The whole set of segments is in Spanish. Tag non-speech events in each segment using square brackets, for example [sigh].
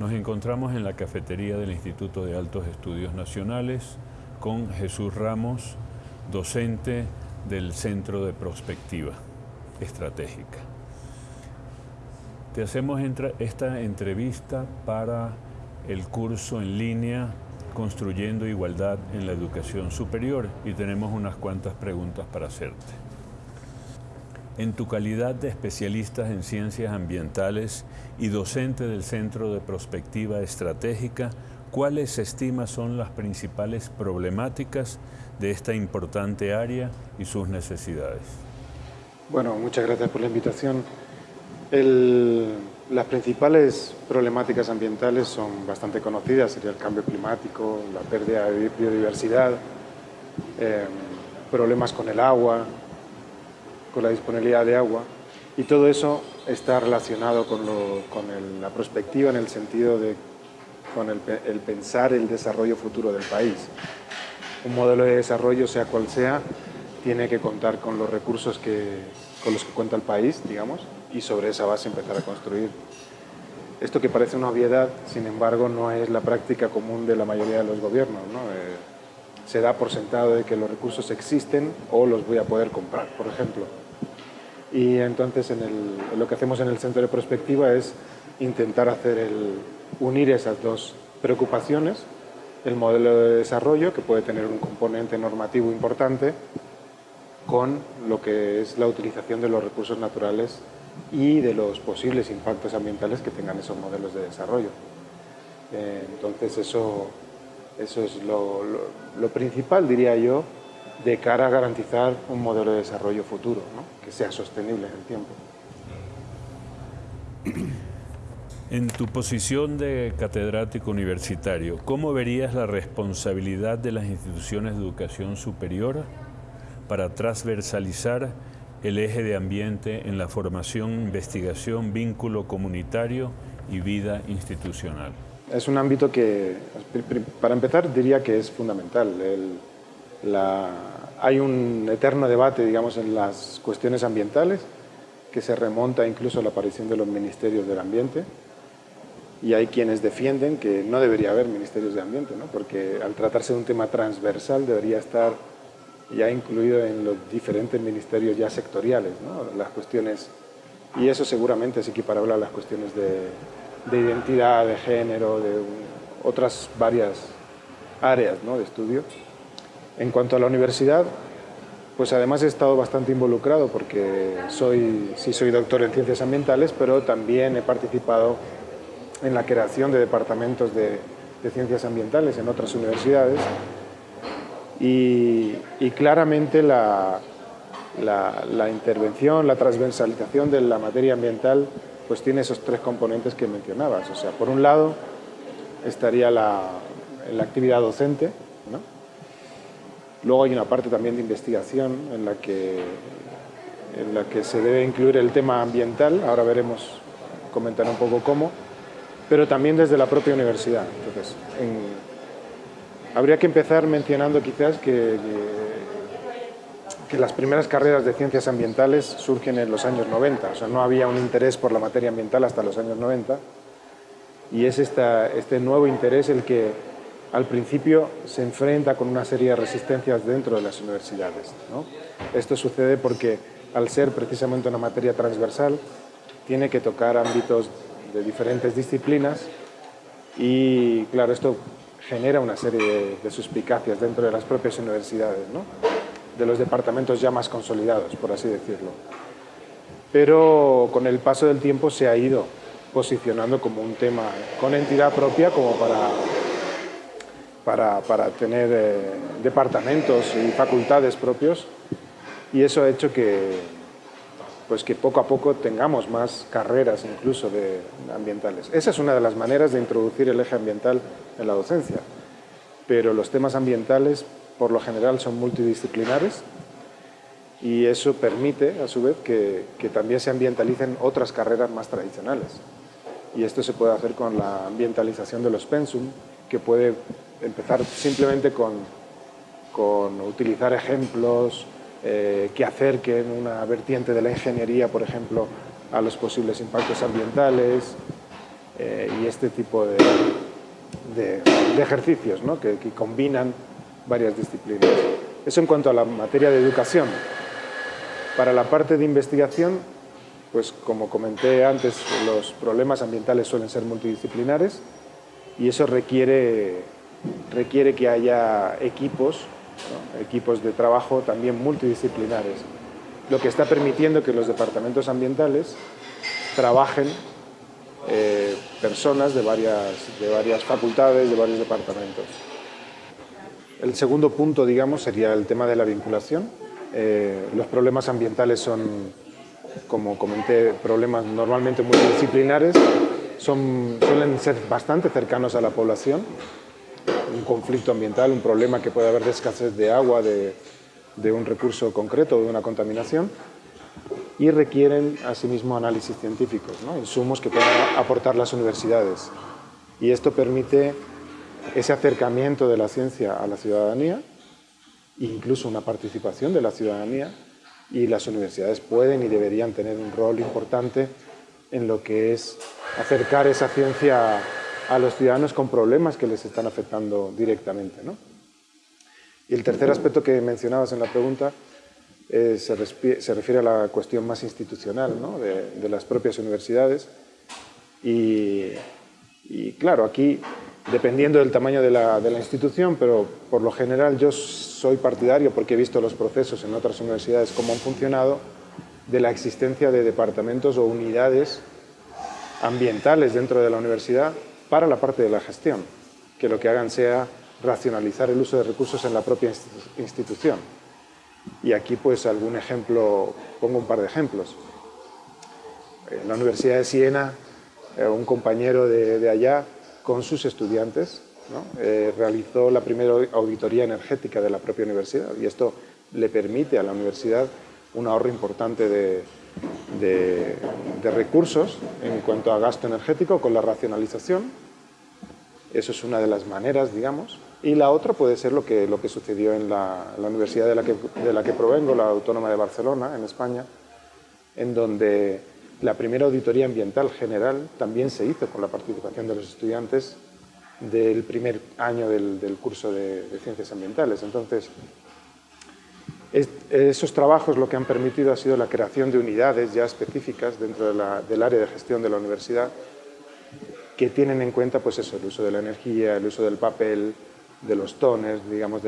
Nos encontramos en la cafetería del Instituto de Altos Estudios Nacionales con Jesús Ramos, docente del Centro de Prospectiva Estratégica. Te hacemos esta entrevista para el curso en línea Construyendo Igualdad en la Educación Superior y tenemos unas cuantas preguntas para hacerte. En tu calidad de especialista en ciencias ambientales y docente del Centro de Prospectiva Estratégica, ¿cuáles estima son las principales problemáticas de esta importante área y sus necesidades? Bueno, muchas gracias por la invitación. las principales problemáticas ambientales son bastante conocidas, sería el cambio climático, la pérdida de biodiversidad, eh, problemas con el agua, con la disponibilidad de agua y todo eso está relacionado con, la perspectiva en el sentido de con el, pensar el desarrollo futuro del país. Un modelo de desarrollo, sea cual sea, tiene que contar con los recursos que, con los que cuenta el país, digamos, y sobre esa base empezar a construir. Esto que parece una obviedad, sin embargo, no es la práctica común de la mayoría de los gobiernos. ¿no? Eh, se da por sentado de que los recursos existen o los voy a poder comprar, por ejemplo. Y entonces en lo que hacemos en el centro de prospectiva es intentar hacer el, unir esas dos preocupaciones, el modelo de desarrollo, que puede tener un componente normativo importante, con lo que es la utilización de los recursos naturales y de los posibles impactos ambientales que tengan esos modelos de desarrollo. Eh, entonces eso, eso es lo, principal, diría yo, de cara a garantizar un modelo de desarrollo futuro, que sea sostenible en el tiempo. [clears throat] En tu posición de catedrático universitario, ¿cómo verías la responsabilidad de las instituciones de educación superior para transversalizar el eje de ambiente en la formación, investigación, vínculo comunitario y vida institucional? Es un ámbito que, para empezar, diría que es fundamental. El, hay un eterno debate, digamos, en las cuestiones ambientales, que se remonta incluso a la aparición de los ministerios del ambiente, y hay quienes defienden que no debería haber ministerios de ambiente, ¿no? porque al tratarse de un tema transversal debería estar ya incluido en los diferentes ministerios ya sectoriales, ¿no? las cuestiones, y eso seguramente es equiparable a las cuestiones de, de identidad, de género, de otras varias áreas ¿no? de estudio. En cuanto a la universidad, pues además he estado bastante involucrado porque soy, sí soy doctor en ciencias ambientales, pero también he participado en la creación de departamentos de, ciencias ambientales en otras universidades y, claramente la, la, intervención, la transversalización de la materia ambiental pues tiene esos tres componentes que mencionabas. O sea, por un lado estaría la, la actividad docente, ¿no? Luego hay una parte también de investigación en la que, en la que se debe incluir el tema ambiental, ahora veremos, comentar un poco cómo, pero también desde la propia universidad. Entonces, habría que empezar mencionando quizás que, que, las primeras carreras de ciencias ambientales surgen en los años 90, o sea, no había un interés por la materia ambiental hasta los años 90, y es esta, este nuevo interés el que al principio se enfrenta con una serie de resistencias dentro de las universidades. Esto sucede porque al ser precisamente una materia transversal, tiene que tocar ámbitos de diferentes disciplinas y claro, esto genera una serie de, suspicacias dentro de las propias universidades, de los departamentos ya más consolidados, por así decirlo. Pero con el paso del tiempo se ha ido posicionando como un tema con entidad propia como para para, para tener eh, departamentos y facultades propios y eso ha hecho que, pues que poco a poco tengamos más carreras incluso de ambientales. Esa es una de las maneras de introducir el eje ambiental en la docencia, pero los temas ambientales por lo general son multidisciplinares y eso permite a su vez que, que también se ambientalicen otras carreras más tradicionales. Y esto se puede hacer con la ambientalización de los pensum, que puede empezar simplemente con, con utilizar ejemplos eh, que acerquen una vertiente de la ingeniería, por ejemplo, a los posibles impactos ambientales, eh, y este tipo de, ejercicios ¿no? que, que combinan varias disciplinas. Eso en cuanto a la materia de educación. Para la parte de investigación, pues como comenté antes, los problemas ambientales suelen ser multidisciplinares y eso requiere, requiere que haya equipos, equipos de trabajo también multidisciplinares, lo que está permitiendo que los departamentos ambientales trabajen eh, personas de varias, de varias facultades, de varios departamentos. El segundo punto, digamos, sería el tema de la vinculación. Eh, los problemas ambientales son como comenté, problemas normalmente multidisciplinares, son, suelen ser bastante cercanos a la población. Un conflicto ambiental, un problema que puede haber de escasez de agua, de, de un recurso concreto, de una contaminación, y requieren asimismo análisis científicos, ¿no? insumos que puedan aportar las universidades. Y esto permite ese acercamiento de la ciencia a la ciudadanía, incluso una participación de la ciudadanía, y las universidades pueden y deberían tener un rol importante en lo que es acercar esa ciencia a los ciudadanos con problemas que les están afectando directamente. ¿no? Y el tercer aspecto que mencionabas en la pregunta eh, se, refiere a la cuestión más institucional ¿no? de, las propias universidades. Y, y, claro, aquí, dependiendo del tamaño de la, de la institución, pero por lo general yo soy partidario, porque he visto los procesos en otras universidades, cómo han funcionado, de la existencia de departamentos o unidades ambientales dentro de la universidad para la parte de la gestión, que lo que hagan sea racionalizar el uso de recursos en la propia institución. Y aquí pues algún ejemplo, pongo un par de ejemplos. En la Universidad de Siena, eh, un compañero de, de allá con sus estudiantes eh, realizó la primera auditoría energética de la propia universidad y esto le permite a la universidad un ahorro importante de, recursos en cuanto a gasto energético con la racionalización. Eso es una de las maneras, digamos. Y la otra puede ser lo que, lo que sucedió en la, universidad de la, que, de la que provengo, la Autónoma de Barcelona, en España, en donde la primera auditoría ambiental general también se hizo con la participación de los estudiantes del primer año del, curso de, Ciencias Ambientales. Entonces, esos trabajos lo que han permitido ha sido la creación de unidades ya específicas dentro del área de gestión de la universidad que tienen en cuenta pues eso, el uso de la energía, el uso del papel, de los tones, digamos,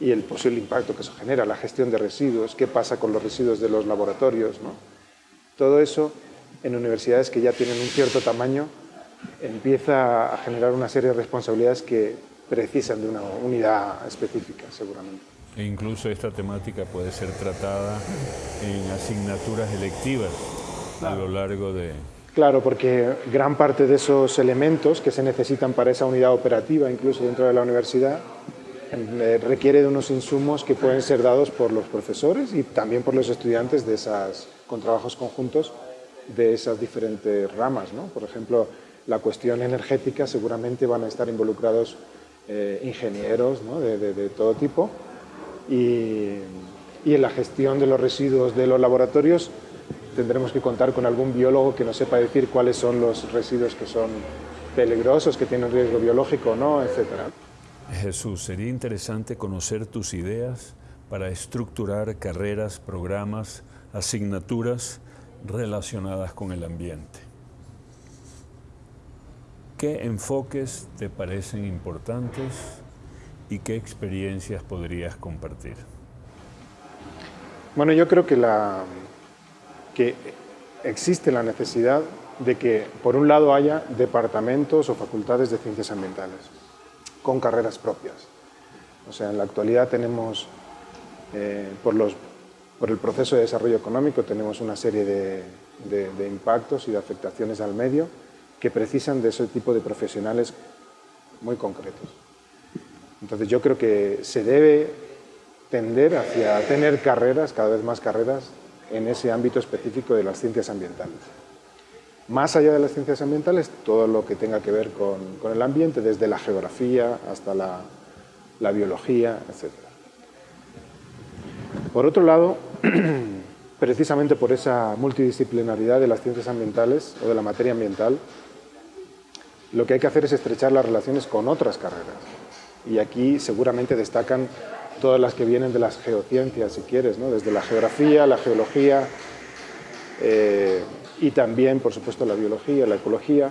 y el posible impacto que eso genera, la gestión de residuos, qué pasa con los residuos de los laboratorios. ¿no? Todo eso en universidades que ya tienen un cierto tamaño empieza a generar una serie de responsabilidades que precisan de una unidad específica, seguramente. E incluso esta temática puede ser tratada en asignaturas electivas a lo largo de... Claro, porque gran parte de esos elementos que se necesitan para esa unidad operativa, incluso dentro de la universidad, requiere de unos insumos que pueden ser dados por los profesores y también por los estudiantes de esas, con trabajos conjuntos de esas diferentes ramas. ¿no? Por ejemplo, la cuestión energética seguramente van a estar involucrados eh, ingenieros de, todo tipo y, en la gestión de los residuos de los laboratorios tendremos que contar con algún biólogo que nos sepa decir cuáles son los residuos que son peligrosos, que tienen riesgo biológico no, etc. Jesús, sería interesante conocer tus ideas para estructurar carreras, programas, asignaturas relacionadas con el ambiente. ¿Qué enfoques te parecen importantes y qué experiencias podrías compartir? Bueno, yo creo que, la, que existe la necesidad de que, por un lado, haya departamentos o facultades de ciencias ambientales con carreras propias. O sea, en la actualidad tenemos, eh, por, los, por el proceso de desarrollo económico, tenemos una serie de, de impactos y de afectaciones al medio que precisan de ese tipo de profesionales muy concretos. Entonces yo creo que se debe tender hacia tener carreras, cada vez más carreras, en ese ámbito específico de las ciencias ambientales. Más allá de las ciencias ambientales, todo lo que tenga que ver con, el ambiente, desde la geografía hasta la, biología, etc. Por otro lado, [clears throat] precisamente por esa multidisciplinaridad de las ciencias ambientales o de la materia ambiental, Lo que hay que hacer es estrechar las relaciones con otras carreras. Y aquí seguramente destacan todas las que vienen de las geociencias, si quieres, ¿no? desde la geografía, la geología eh, y también, por supuesto, la biología, la ecología.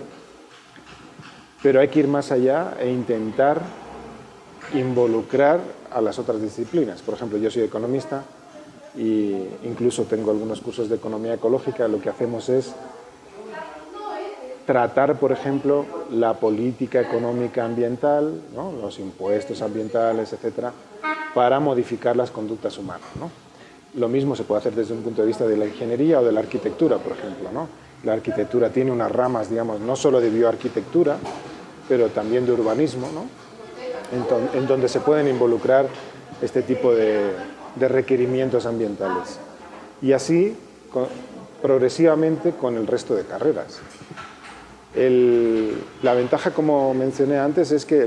Pero hay que ir más allá e intentar involucrar a las otras disciplinas. Por ejemplo, yo soy economista e incluso tengo algunos cursos de economía ecológica. Lo que hacemos es tratar, por ejemplo, la política económica ambiental, los impuestos ambientales, etcétera, para modificar las conductas humanas. Lo mismo se puede hacer desde un punto de vista de la ingeniería o de la arquitectura, por ejemplo. La arquitectura tiene unas ramas, digamos, no solo de bioarquitectura, pero también de urbanismo, en, donde se pueden involucrar este tipo de, requerimientos ambientales. Y así, progresivamente, con el resto de carreras la ventaja, como mencioné antes, es que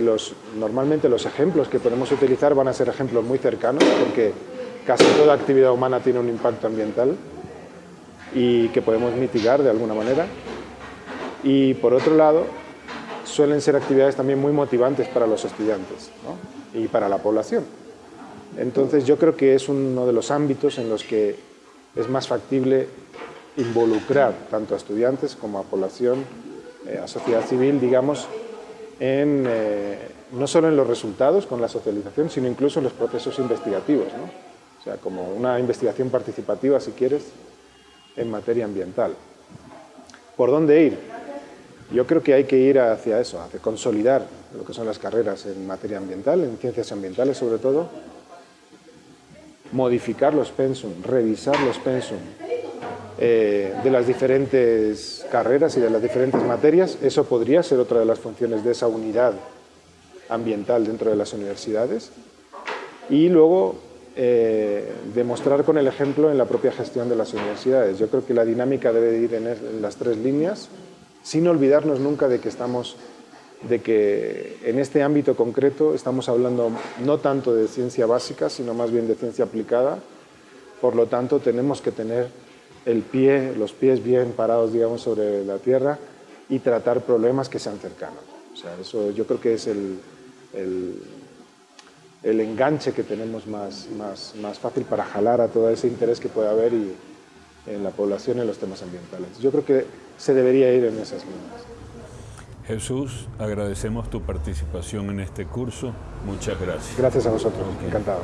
normalmente los ejemplos que podemos utilizar van a ser ejemplos muy cercanos, porque casi toda actividad humana tiene un impacto ambiental y que podemos mitigar de alguna manera. Y por otro lado, suelen ser actividades también muy motivantes para los estudiantes y para la población. Entonces yo creo que es uno de los ámbitos en los que es más factible involucrar tanto a estudiantes como a población eh, a sociedad civil, digamos, eh, no solo en los resultados con la socialización, sino incluso en los procesos investigativos. Como una investigación participativa, si quieres, en materia ambiental. ¿Por dónde ir? Yo creo que hay que ir hacia eso, hacia consolidar lo que son las carreras en materia ambiental, en ciencias ambientales sobre todo, modificar los pensum, revisar los pensum, eh, de las diferentes carreras y de las diferentes materias. Eso podría ser otra de las funciones de esa unidad ambiental dentro de las universidades. Y luego eh, demostrar con el ejemplo en la propia gestión de las universidades. Yo creo que la dinámica debe ir en, las tres líneas, sin olvidarnos nunca de que estamos de que en este ámbito concreto estamos hablando no tanto de ciencia básica, sino más bien de ciencia aplicada. Por lo tanto, tenemos que tener el pie, los pies bien parados, digamos, sobre la tierra y tratar problemas que sean cercanos. O sea, eso yo creo que es el, el, enganche que tenemos más, más, más, fácil para jalar a todo ese interés que puede haber y, en la población en los temas ambientales. Yo creo que se debería ir en esas líneas. Jesús, agradecemos tu participación en este curso. Muchas gracias. Gracias a vosotros. Encantado.